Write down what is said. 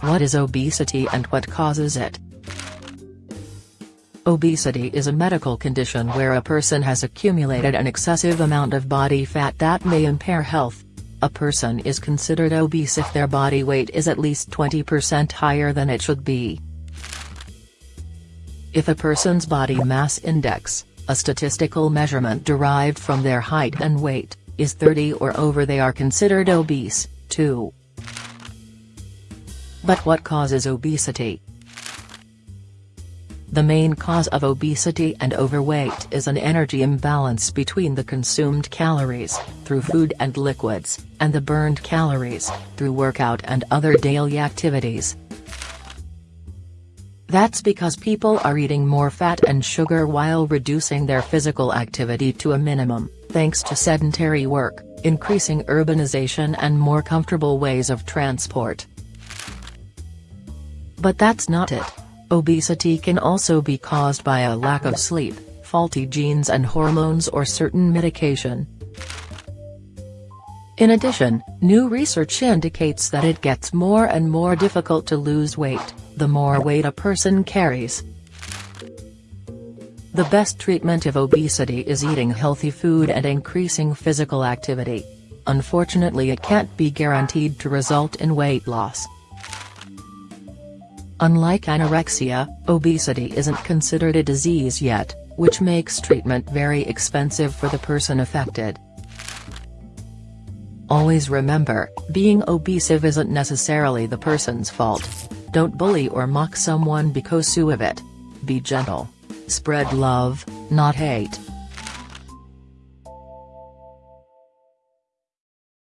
What is obesity and what causes it? Obesity is a medical condition where a person has accumulated an excessive amount of body fat that may impair health. A person is considered obese if their body weight is at least 20% higher than it should be. If a person's body mass index, a statistical measurement derived from their height and weight, is 30 or over they are considered obese, too. But what causes obesity? The main cause of obesity and overweight is an energy imbalance between the consumed calories, through food and liquids, and the burned calories, through workout and other daily activities. That's because people are eating more fat and sugar while reducing their physical activity to a minimum, thanks to sedentary work, increasing urbanization and more comfortable ways of transport. But that's not it. Obesity can also be caused by a lack of sleep, faulty genes and hormones or certain medication. In addition, new research indicates that it gets more and more difficult to lose weight, the more weight a person carries. The best treatment of obesity is eating healthy food and increasing physical activity. Unfortunately it can't be guaranteed to result in weight loss. Unlike anorexia, obesity isn't considered a disease yet, which makes treatment very expensive for the person affected. Always remember, being obesive isn't necessarily the person's fault. Don't bully or mock someone because of it. Be gentle. Spread love, not hate.